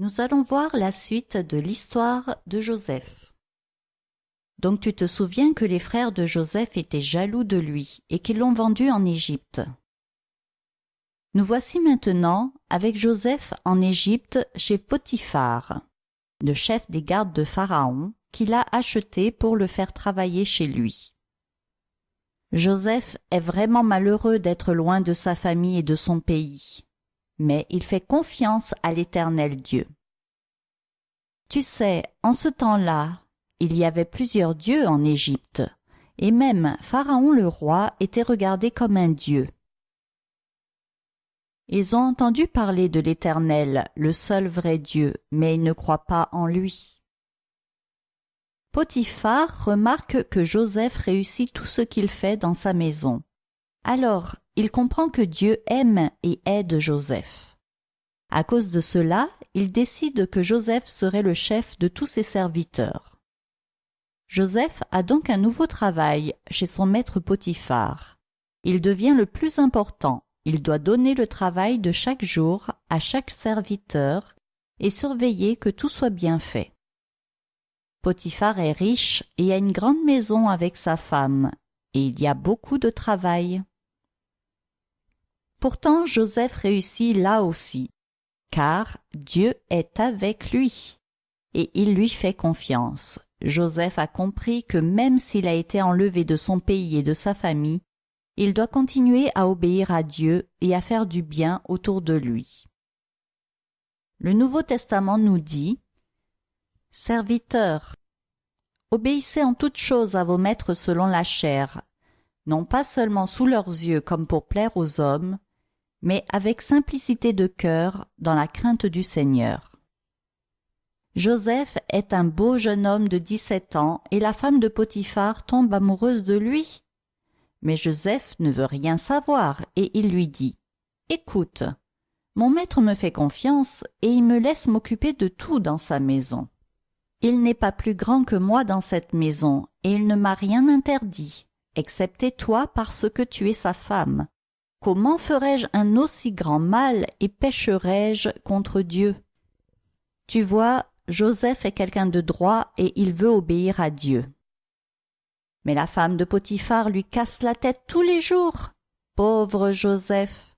Nous allons voir la suite de l'histoire de Joseph. Donc tu te souviens que les frères de Joseph étaient jaloux de lui et qu'ils l'ont vendu en Égypte. Nous voici maintenant avec Joseph en Égypte chez Potiphar, le chef des gardes de Pharaon, qui l'a acheté pour le faire travailler chez lui. Joseph est vraiment malheureux d'être loin de sa famille et de son pays mais il fait confiance à l'Éternel Dieu. Tu sais, en ce temps-là, il y avait plusieurs dieux en Égypte, et même Pharaon le roi était regardé comme un dieu. Ils ont entendu parler de l'Éternel, le seul vrai Dieu, mais ils ne croient pas en lui. Potiphar remarque que Joseph réussit tout ce qu'il fait dans sa maison. Alors il comprend que Dieu aime et aide Joseph. À cause de cela, il décide que Joseph serait le chef de tous ses serviteurs. Joseph a donc un nouveau travail chez son maître Potiphar. Il devient le plus important. Il doit donner le travail de chaque jour à chaque serviteur et surveiller que tout soit bien fait. Potiphar est riche et a une grande maison avec sa femme, et il y a beaucoup de travail. Pourtant Joseph réussit là aussi, car Dieu est avec lui, et il lui fait confiance. Joseph a compris que même s'il a été enlevé de son pays et de sa famille, il doit continuer à obéir à Dieu et à faire du bien autour de lui. Le Nouveau Testament nous dit Serviteurs, obéissez en toutes choses à vos maîtres selon la chair, non pas seulement sous leurs yeux comme pour plaire aux hommes, mais avec simplicité de cœur dans la crainte du Seigneur. Joseph est un beau jeune homme de dix-sept ans et la femme de Potiphar tombe amoureuse de lui. Mais Joseph ne veut rien savoir et il lui dit « Écoute, mon maître me fait confiance et il me laisse m'occuper de tout dans sa maison. Il n'est pas plus grand que moi dans cette maison et il ne m'a rien interdit, excepté toi parce que tu es sa femme. Comment ferais-je un aussi grand mal et pécherais-je contre Dieu? Tu vois, Joseph est quelqu'un de droit et il veut obéir à Dieu. Mais la femme de Potiphar lui casse la tête tous les jours. Pauvre Joseph.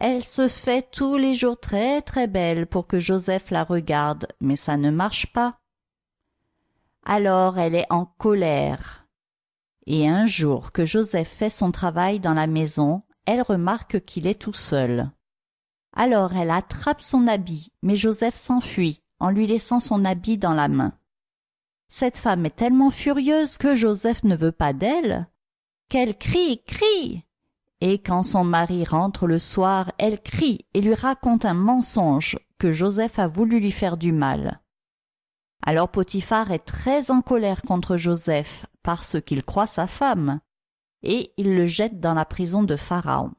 Elle se fait tous les jours très très belle pour que Joseph la regarde, mais ça ne marche pas. Alors elle est en colère. Et un jour que Joseph fait son travail dans la maison, elle remarque qu'il est tout seul. Alors elle attrape son habit, mais Joseph s'enfuit, en lui laissant son habit dans la main. Cette femme est tellement furieuse que Joseph ne veut pas d'elle, qu'elle crie, crie. Et quand son mari rentre le soir, elle crie et lui raconte un mensonge que Joseph a voulu lui faire du mal. Alors Potiphar est très en colère contre Joseph parce qu'il croit sa femme, et il le jette dans la prison de Pharaon.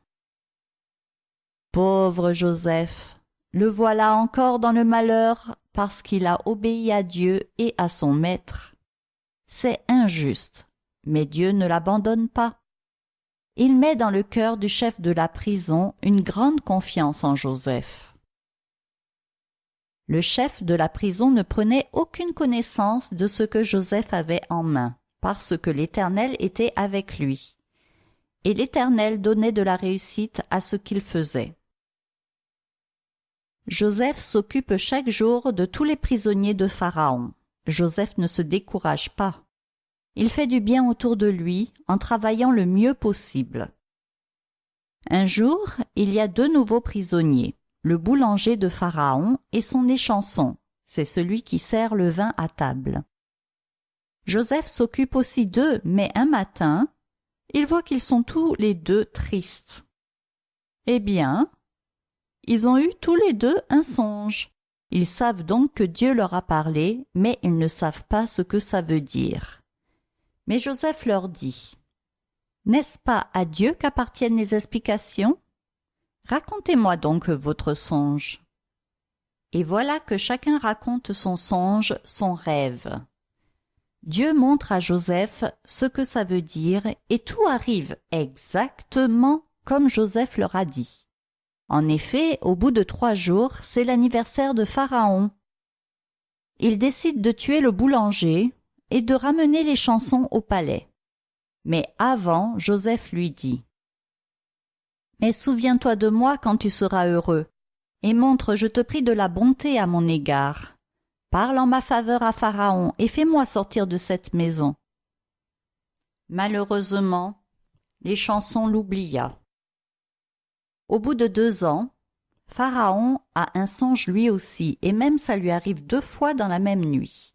Pauvre Joseph, le voilà encore dans le malheur parce qu'il a obéi à Dieu et à son maître. C'est injuste, mais Dieu ne l'abandonne pas. Il met dans le cœur du chef de la prison une grande confiance en Joseph. Le chef de la prison ne prenait aucune connaissance de ce que Joseph avait en main, parce que l'Éternel était avec lui. Et l'Éternel donnait de la réussite à ce qu'il faisait. Joseph s'occupe chaque jour de tous les prisonniers de Pharaon. Joseph ne se décourage pas. Il fait du bien autour de lui en travaillant le mieux possible. Un jour, il y a deux nouveaux prisonniers le boulanger de Pharaon et son échanson, c'est celui qui sert le vin à table. Joseph s'occupe aussi d'eux, mais un matin, il voit qu'ils sont tous les deux tristes. Eh bien, ils ont eu tous les deux un songe. Ils savent donc que Dieu leur a parlé, mais ils ne savent pas ce que ça veut dire. Mais Joseph leur dit, N'est-ce pas à Dieu qu'appartiennent les explications? Racontez-moi donc votre songe. Et voilà que chacun raconte son songe, son rêve. Dieu montre à Joseph ce que ça veut dire et tout arrive exactement comme Joseph leur a dit. En effet, au bout de trois jours, c'est l'anniversaire de Pharaon. Il décide de tuer le boulanger et de ramener les chansons au palais. Mais avant, Joseph lui dit Mais souviens-toi de moi quand tu seras heureux, et montre, je te prie, de la bonté à mon égard. Parle en ma faveur à Pharaon et fais-moi sortir de cette maison. Malheureusement, les chansons l'oublia. Au bout de deux ans, Pharaon a un songe lui aussi, et même ça lui arrive deux fois dans la même nuit.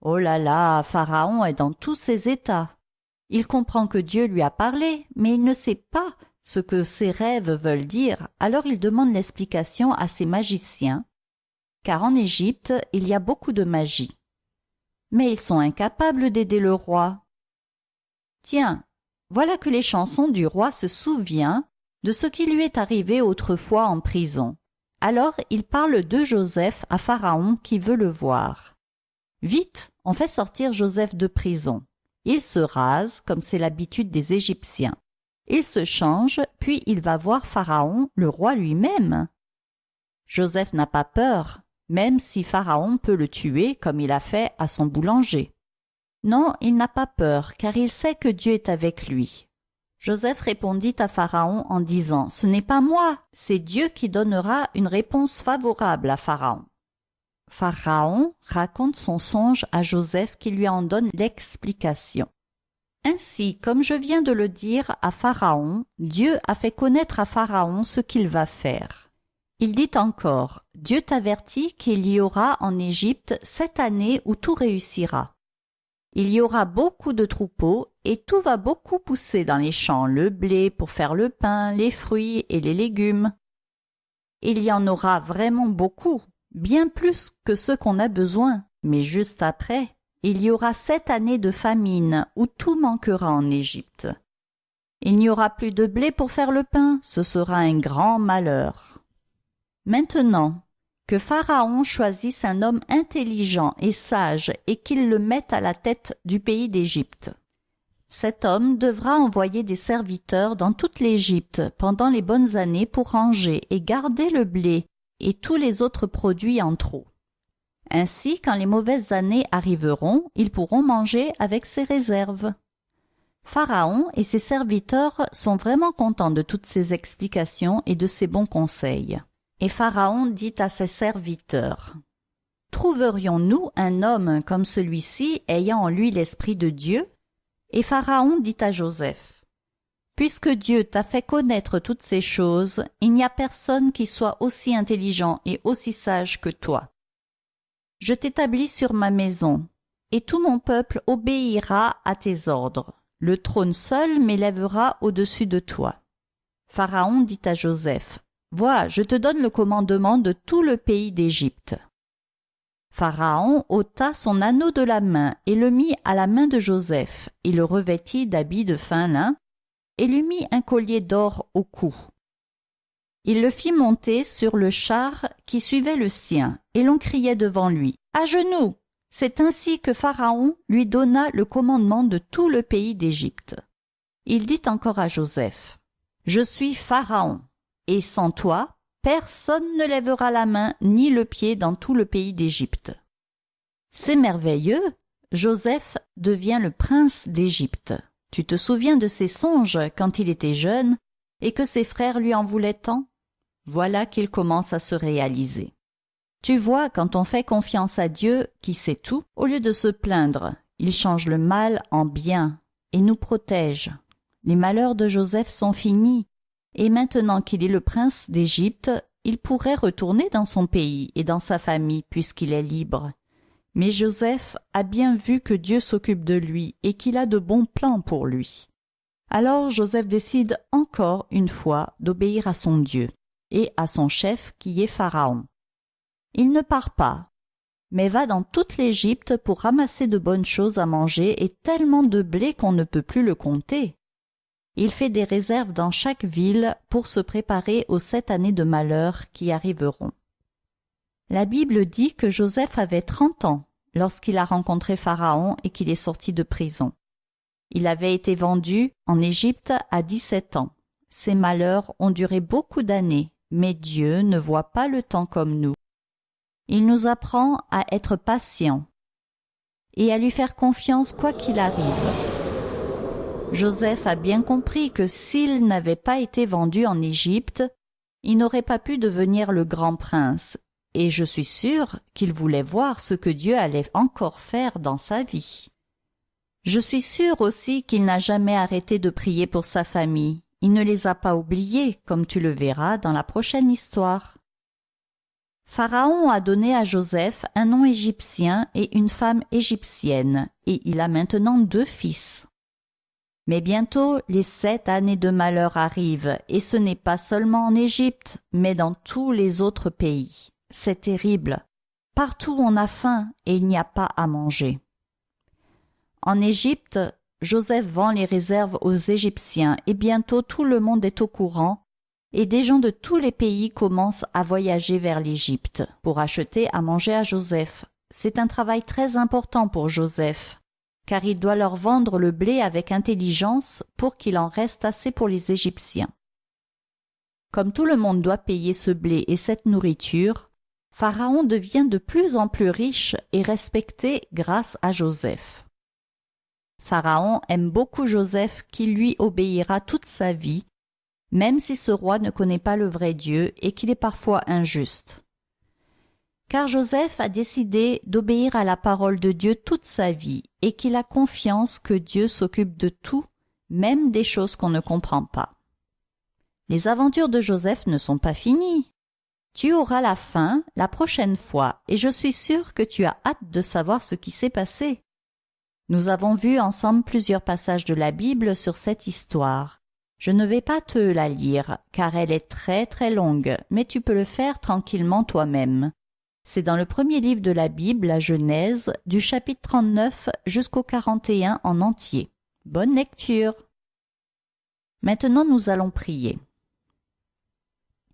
Oh là là, Pharaon est dans tous ses états. Il comprend que Dieu lui a parlé, mais il ne sait pas ce que ses rêves veulent dire, alors il demande l'explication à ses magiciens, car en Égypte il y a beaucoup de magie. Mais ils sont incapables d'aider le roi. Tiens, voilà que les chansons du roi se souvient de ce qui lui est arrivé autrefois en prison. Alors il parle de Joseph à Pharaon qui veut le voir. Vite, on fait sortir Joseph de prison. Il se rase, comme c'est l'habitude des Égyptiens. Il se change, puis il va voir Pharaon, le roi lui-même. Joseph n'a pas peur, même si Pharaon peut le tuer comme il a fait à son boulanger. Non, il n'a pas peur, car il sait que Dieu est avec lui. Joseph répondit à Pharaon en disant Ce n'est pas moi, c'est Dieu qui donnera une réponse favorable à Pharaon. Pharaon raconte son songe à Joseph qui lui en donne l'explication. Ainsi, comme je viens de le dire à Pharaon, Dieu a fait connaître à Pharaon ce qu'il va faire. Il dit encore, Dieu t'avertit qu'il y aura en Égypte sept années où tout réussira. Il y aura beaucoup de troupeaux et tout va beaucoup pousser dans les champs, le blé pour faire le pain, les fruits et les légumes. Il y en aura vraiment beaucoup, bien plus que ce qu'on a besoin, mais juste après, il y aura sept années de famine où tout manquera en Égypte. Il n'y aura plus de blé pour faire le pain, ce sera un grand malheur. Maintenant, que Pharaon choisisse un homme intelligent et sage et qu'il le mette à la tête du pays d'Égypte. Cet homme devra envoyer des serviteurs dans toute l'Égypte pendant les bonnes années pour ranger et garder le blé et tous les autres produits en trop. Ainsi, quand les mauvaises années arriveront, ils pourront manger avec ses réserves. Pharaon et ses serviteurs sont vraiment contents de toutes ces explications et de ses bons conseils. Et Pharaon dit à ses serviteurs Trouverions-nous un homme comme celui-ci ayant en lui l'esprit de Dieu? Et Pharaon dit à Joseph Puisque Dieu t'a fait connaître toutes ces choses, il n'y a personne qui soit aussi intelligent et aussi sage que toi. Je t'établis sur ma maison, et tout mon peuple obéira à tes ordres. Le trône seul m'élèvera au-dessus de toi. Pharaon dit à Joseph Vois, je te donne le commandement de tout le pays d'Égypte. Pharaon ôta son anneau de la main et le mit à la main de Joseph, et le revêtit d'habits de fin lin, et lui mit un collier d'or au cou. Il le fit monter sur le char qui suivait le sien, et l'on criait devant lui À genoux C'est ainsi que Pharaon lui donna le commandement de tout le pays d'Égypte. Il dit encore à Joseph Je suis Pharaon, et sans toi, personne ne lèvera la main ni le pied dans tout le pays d'Égypte. C'est merveilleux, Joseph devient le prince d'Égypte. Tu te souviens de ses songes quand il était jeune et que ses frères lui en voulaient tant? Voilà qu'il commence à se réaliser. Tu vois, quand on fait confiance à Dieu, qui sait tout, au lieu de se plaindre, il change le mal en bien et nous protège. Les malheurs de Joseph sont finis, et maintenant qu'il est le prince d'Égypte, il pourrait retourner dans son pays et dans sa famille puisqu'il est libre. Mais Joseph a bien vu que Dieu s'occupe de lui et qu'il a de bons plans pour lui. Alors Joseph décide encore une fois d'obéir à son Dieu et à son chef qui est Pharaon. Il ne part pas, mais va dans toute l'Égypte pour ramasser de bonnes choses à manger et tellement de blé qu'on ne peut plus le compter. Il fait des réserves dans chaque ville pour se préparer aux sept années de malheur qui arriveront. La Bible dit que Joseph avait trente ans lorsqu'il a rencontré Pharaon et qu'il est sorti de prison. Il avait été vendu en Égypte à dix-sept ans. Ces malheurs ont duré beaucoup d'années mais Dieu ne voit pas le temps comme nous. Il nous apprend à être patients et à lui faire confiance quoi qu'il arrive. Joseph a bien compris que s'il n'avait pas été vendu en Égypte, il n'aurait pas pu devenir le grand prince, et je suis sûr qu'il voulait voir ce que Dieu allait encore faire dans sa vie. Je suis sûr aussi qu'il n'a jamais arrêté de prier pour sa famille. Il ne les a pas oubliés, comme tu le verras dans la prochaine histoire. Pharaon a donné à Joseph un nom égyptien et une femme égyptienne, et il a maintenant deux fils. Mais bientôt les sept années de malheur arrivent, et ce n'est pas seulement en Égypte, mais dans tous les autres pays. C'est terrible. Partout on a faim et il n'y a pas à manger. En Égypte, Joseph vend les réserves aux Égyptiens et bientôt tout le monde est au courant et des gens de tous les pays commencent à voyager vers l'Égypte pour acheter à manger à Joseph. C'est un travail très important pour Joseph car il doit leur vendre le blé avec intelligence pour qu'il en reste assez pour les Égyptiens. Comme tout le monde doit payer ce blé et cette nourriture, Pharaon devient de plus en plus riche et respecté grâce à Joseph. Pharaon aime beaucoup Joseph qui lui obéira toute sa vie, même si ce roi ne connaît pas le vrai Dieu et qu'il est parfois injuste car Joseph a décidé d'obéir à la parole de Dieu toute sa vie et qu'il a confiance que Dieu s'occupe de tout, même des choses qu'on ne comprend pas. Les aventures de Joseph ne sont pas finies. Tu auras la fin la prochaine fois et je suis sûr que tu as hâte de savoir ce qui s'est passé. Nous avons vu ensemble plusieurs passages de la Bible sur cette histoire. Je ne vais pas te la lire car elle est très très longue, mais tu peux le faire tranquillement toi-même. C'est dans le premier livre de la Bible, la Genèse, du chapitre 39 jusqu'au 41 en entier. Bonne lecture. Maintenant nous allons prier.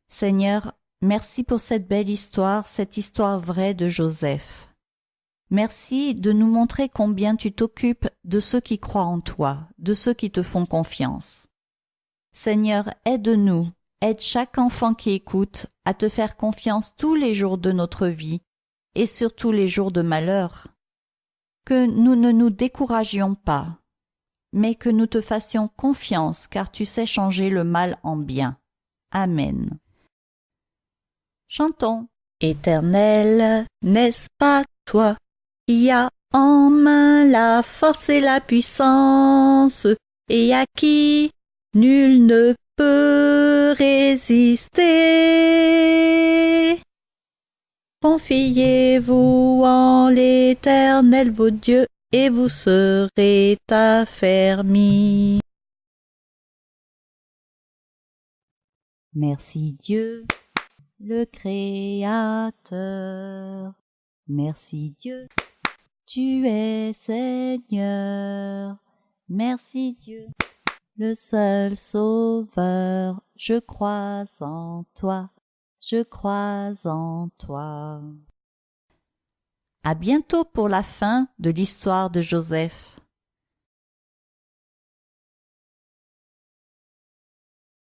Seigneur, merci pour cette belle histoire, cette histoire vraie de Joseph. Merci de nous montrer combien tu t'occupes de ceux qui croient en toi, de ceux qui te font confiance. Seigneur, aide-nous Aide chaque enfant qui écoute à te faire confiance tous les jours de notre vie et surtout les jours de malheur. Que nous ne nous découragions pas, mais que nous te fassions confiance car tu sais changer le mal en bien. Amen. Chantons. Éternel, n'est-ce pas toi? As en main la force et la puissance, et à qui nul ne peut résister. Confiez-vous en l'Éternel vos dieux, et vous serez affermis. Merci Dieu, le Créateur. Merci Dieu, tu es Seigneur. Merci Dieu le seul sauveur, je crois en toi, je crois en toi. À bientôt pour la fin de l'histoire de Joseph.